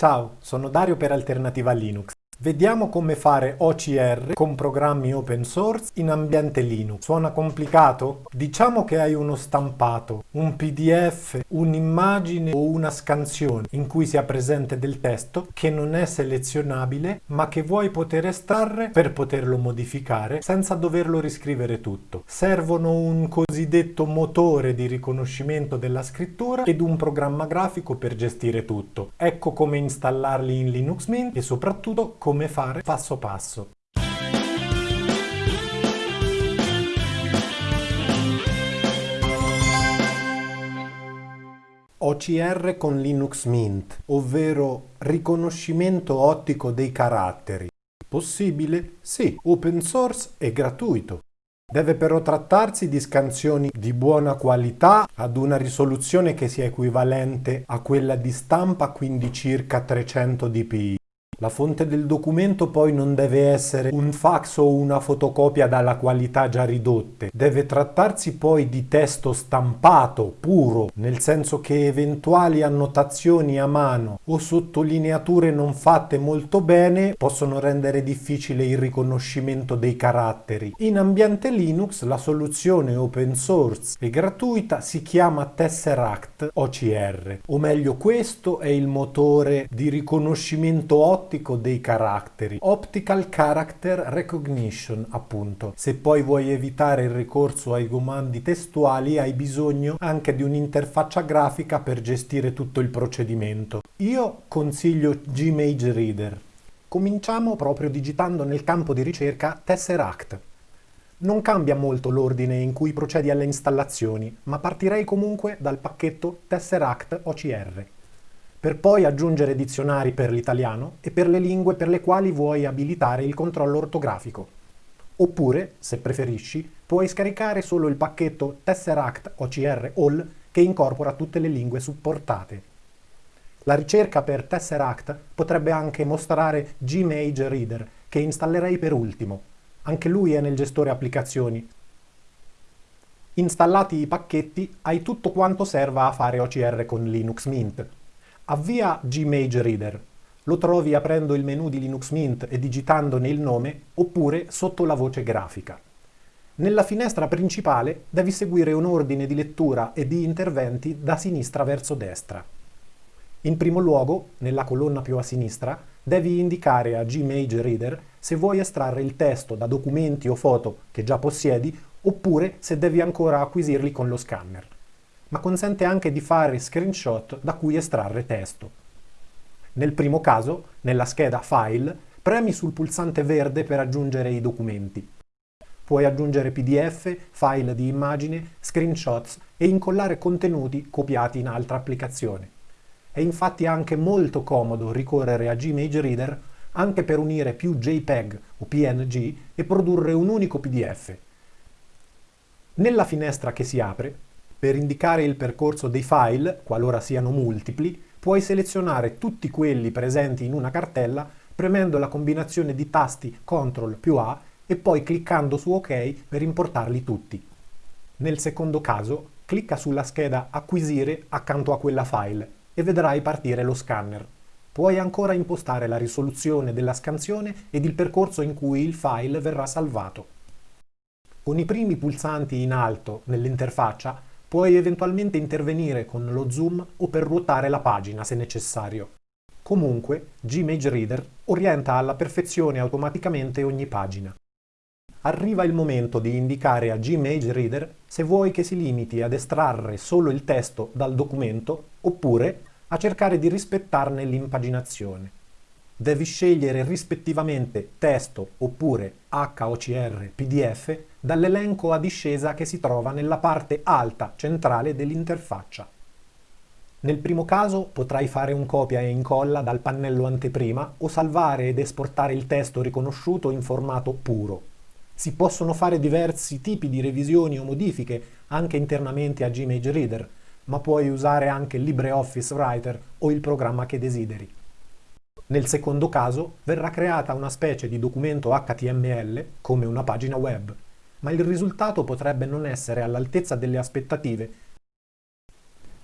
Ciao, sono Dario per Alternativa Linux. Vediamo come fare OCR con programmi open source in ambiente Linux. Suona complicato? Diciamo che hai uno stampato, un PDF, un'immagine o una scansione in cui sia presente del testo che non è selezionabile ma che vuoi poter estrarre per poterlo modificare senza doverlo riscrivere tutto. Servono un cosiddetto motore di riconoscimento della scrittura ed un programma grafico per gestire tutto. Ecco come installarli in Linux Mint e soprattutto come come fare passo passo. OCR con Linux Mint, ovvero riconoscimento ottico dei caratteri. Possibile? Sì, open source e gratuito. Deve però trattarsi di scansioni di buona qualità ad una risoluzione che sia equivalente a quella di stampa, quindi circa 300 dpi. La fonte del documento poi non deve essere un fax o una fotocopia dalla qualità già ridotte, deve trattarsi poi di testo stampato, puro, nel senso che eventuali annotazioni a mano o sottolineature non fatte molto bene possono rendere difficile il riconoscimento dei caratteri. In ambiente Linux la soluzione open source e gratuita si chiama Tesseract OCR, o meglio questo è il motore di riconoscimento ottico ottico dei caratteri, Optical Character Recognition appunto. Se poi vuoi evitare il ricorso ai comandi testuali hai bisogno anche di un'interfaccia grafica per gestire tutto il procedimento. Io consiglio Gmage Reader. Cominciamo proprio digitando nel campo di ricerca Tesseract. Non cambia molto l'ordine in cui procedi alle installazioni, ma partirei comunque dal pacchetto Tesseract OCR per poi aggiungere dizionari per l'italiano e per le lingue per le quali vuoi abilitare il controllo ortografico. Oppure, se preferisci, puoi scaricare solo il pacchetto Tesseract OCR All che incorpora tutte le lingue supportate. La ricerca per Tesseract potrebbe anche mostrare Gmage Reader, che installerei per ultimo. Anche lui è nel gestore applicazioni. Installati i pacchetti, hai tutto quanto serva a fare OCR con Linux Mint. Avvia Gmage Reader. Lo trovi aprendo il menu di Linux Mint e digitandone il nome, oppure sotto la voce grafica. Nella finestra principale devi seguire un ordine di lettura e di interventi da sinistra verso destra. In primo luogo, nella colonna più a sinistra, devi indicare a Gmage Reader se vuoi estrarre il testo da documenti o foto che già possiedi, oppure se devi ancora acquisirli con lo scanner ma consente anche di fare screenshot da cui estrarre testo. Nel primo caso, nella scheda File, premi sul pulsante verde per aggiungere i documenti. Puoi aggiungere PDF, file di immagine, screenshots e incollare contenuti copiati in altra applicazione. È infatti anche molto comodo ricorrere a Gmage Reader anche per unire più JPEG o PNG e produrre un unico PDF. Nella finestra che si apre, per indicare il percorso dei file, qualora siano multipli, puoi selezionare tutti quelli presenti in una cartella premendo la combinazione di tasti CTRL più A e poi cliccando su OK per importarli tutti. Nel secondo caso, clicca sulla scheda Acquisire accanto a quella file e vedrai partire lo scanner. Puoi ancora impostare la risoluzione della scansione ed il percorso in cui il file verrà salvato. Con i primi pulsanti in alto nell'interfaccia Puoi eventualmente intervenire con lo zoom o per ruotare la pagina se necessario. Comunque, Gmage Reader orienta alla perfezione automaticamente ogni pagina. Arriva il momento di indicare a Gmage Reader se vuoi che si limiti ad estrarre solo il testo dal documento oppure a cercare di rispettarne l'impaginazione. Devi scegliere rispettivamente testo oppure HOCR PDF dall'elenco a discesa che si trova nella parte alta centrale dell'interfaccia. Nel primo caso potrai fare un copia e incolla dal pannello anteprima o salvare ed esportare il testo riconosciuto in formato puro. Si possono fare diversi tipi di revisioni o modifiche anche internamente a Gmage Reader, ma puoi usare anche LibreOffice Writer o il programma che desideri. Nel secondo caso verrà creata una specie di documento HTML come una pagina web ma il risultato potrebbe non essere all'altezza delle aspettative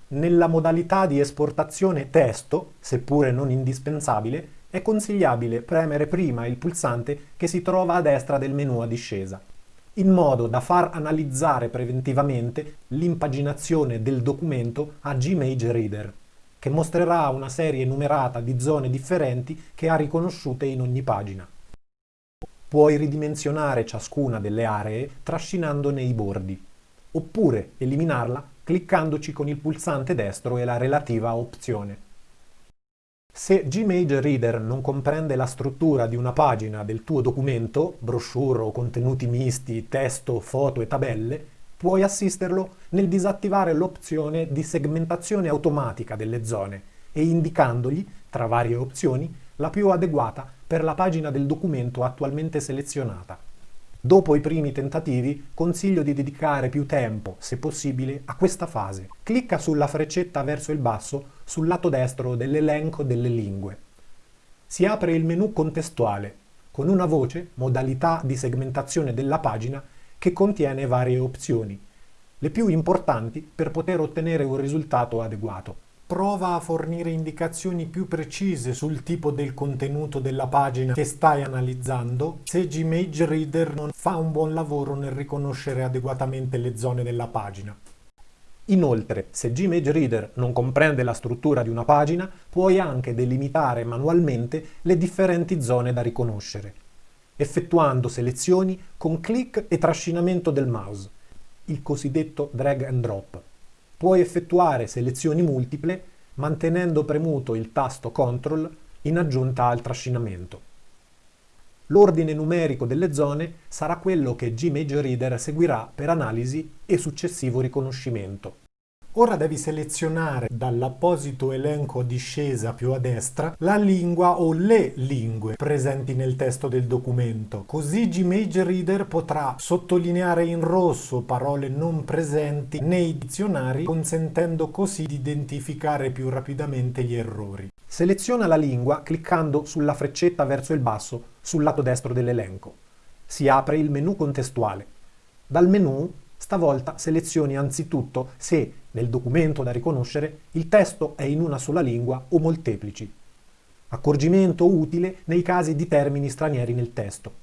Nella modalità di esportazione testo, seppure non indispensabile, è consigliabile premere prima il pulsante che si trova a destra del menu a discesa, in modo da far analizzare preventivamente l'impaginazione del documento a Gmage Reader, che mostrerà una serie numerata di zone differenti che ha riconosciute in ogni pagina. Puoi ridimensionare ciascuna delle aree trascinandone i bordi, oppure eliminarla cliccandoci con il pulsante destro e la relativa opzione. Se Gmage Reader non comprende la struttura di una pagina del tuo documento, brochure o contenuti misti, testo, foto e tabelle, puoi assisterlo nel disattivare l'opzione di segmentazione automatica delle zone e indicandogli, tra varie opzioni, la più adeguata per la pagina del documento attualmente selezionata. Dopo i primi tentativi, consiglio di dedicare più tempo, se possibile, a questa fase. Clicca sulla freccetta verso il basso sul lato destro dell'elenco delle lingue. Si apre il menu contestuale, con una voce, modalità di segmentazione della pagina, che contiene varie opzioni, le più importanti per poter ottenere un risultato adeguato prova a fornire indicazioni più precise sul tipo del contenuto della pagina che stai analizzando se Gmage Reader non fa un buon lavoro nel riconoscere adeguatamente le zone della pagina. Inoltre, se Gmage Reader non comprende la struttura di una pagina, puoi anche delimitare manualmente le differenti zone da riconoscere, effettuando selezioni con clic e trascinamento del mouse, il cosiddetto drag and drop. Puoi effettuare selezioni multiple mantenendo premuto il tasto CTRL in aggiunta al trascinamento. L'ordine numerico delle zone sarà quello che Gmage Reader seguirà per analisi e successivo riconoscimento. Ora devi selezionare dall'apposito elenco discesa più a destra la lingua o le lingue presenti nel testo del documento. Così Gmage Reader potrà sottolineare in rosso parole non presenti nei dizionari, consentendo così di identificare più rapidamente gli errori. Seleziona la lingua cliccando sulla freccetta verso il basso sul lato destro dell'elenco. Si apre il menu contestuale. Dal menu Stavolta selezioni anzitutto se, nel documento da riconoscere, il testo è in una sola lingua o molteplici. Accorgimento utile nei casi di termini stranieri nel testo.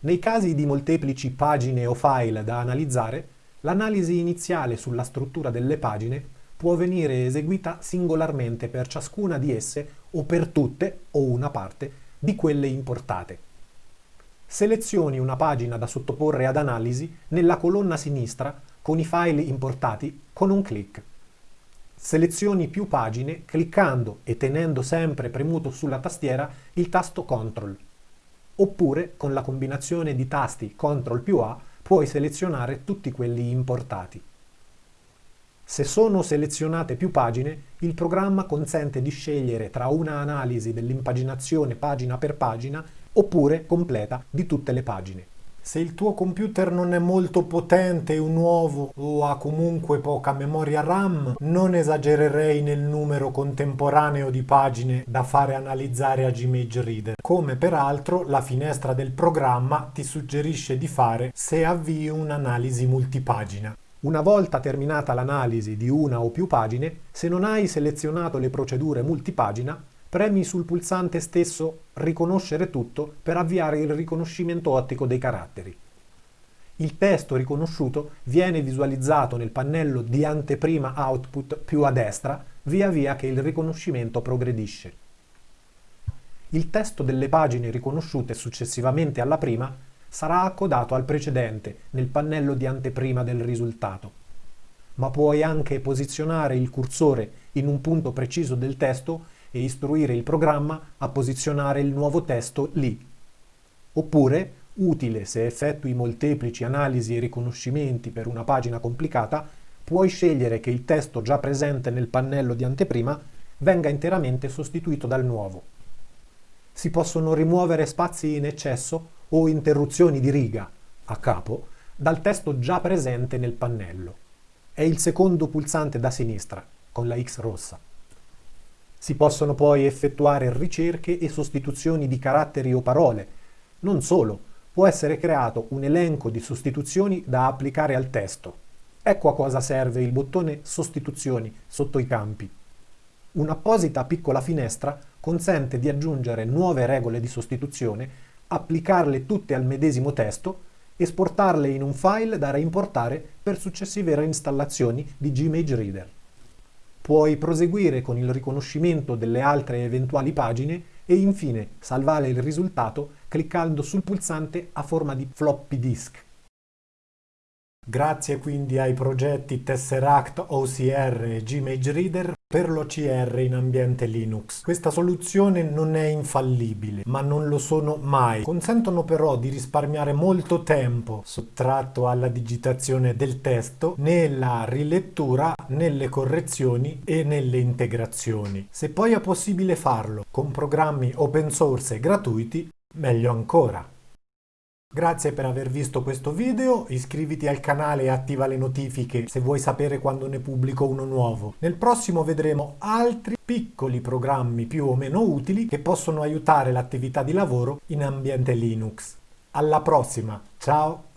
Nei casi di molteplici pagine o file da analizzare, l'analisi iniziale sulla struttura delle pagine può venire eseguita singolarmente per ciascuna di esse o per tutte o una parte di quelle importate selezioni una pagina da sottoporre ad analisi nella colonna sinistra con i file importati con un clic. Selezioni più pagine cliccando e tenendo sempre premuto sulla tastiera il tasto CTRL. Oppure con la combinazione di tasti CTRL più A puoi selezionare tutti quelli importati. Se sono selezionate più pagine, il programma consente di scegliere tra una analisi dell'impaginazione pagina per pagina oppure completa di tutte le pagine. Se il tuo computer non è molto potente o nuovo o ha comunque poca memoria RAM, non esagererei nel numero contemporaneo di pagine da fare analizzare a Gmage Reader, come peraltro la finestra del programma ti suggerisce di fare se avvii un'analisi multipagina. Una volta terminata l'analisi di una o più pagine, se non hai selezionato le procedure multipagina, premi sul pulsante stesso Riconoscere tutto per avviare il riconoscimento ottico dei caratteri. Il testo riconosciuto viene visualizzato nel pannello di anteprima output più a destra via via che il riconoscimento progredisce. Il testo delle pagine riconosciute successivamente alla prima sarà accodato al precedente nel pannello di anteprima del risultato. Ma puoi anche posizionare il cursore in un punto preciso del testo e istruire il programma a posizionare il nuovo testo lì. Oppure, utile se effettui molteplici analisi e riconoscimenti per una pagina complicata, puoi scegliere che il testo già presente nel pannello di anteprima venga interamente sostituito dal nuovo. Si possono rimuovere spazi in eccesso o interruzioni di riga, a capo, dal testo già presente nel pannello. È il secondo pulsante da sinistra, con la X rossa. Si possono poi effettuare ricerche e sostituzioni di caratteri o parole. Non solo, può essere creato un elenco di sostituzioni da applicare al testo. Ecco a cosa serve il bottone Sostituzioni sotto i campi. Un'apposita piccola finestra consente di aggiungere nuove regole di sostituzione, applicarle tutte al medesimo testo, esportarle in un file da reimportare per successive reinstallazioni di Gmage Reader. Puoi proseguire con il riconoscimento delle altre eventuali pagine e infine salvare il risultato cliccando sul pulsante a forma di floppy disk. Grazie quindi ai progetti Tesseract OCR e Gmage Reader per l'OCR in ambiente Linux. Questa soluzione non è infallibile, ma non lo sono mai. Consentono però di risparmiare molto tempo sottratto alla digitazione del testo nella rilettura, nelle correzioni e nelle integrazioni. Se poi è possibile farlo con programmi open source e gratuiti, meglio ancora. Grazie per aver visto questo video, iscriviti al canale e attiva le notifiche se vuoi sapere quando ne pubblico uno nuovo. Nel prossimo vedremo altri piccoli programmi più o meno utili che possono aiutare l'attività di lavoro in ambiente Linux. Alla prossima, ciao!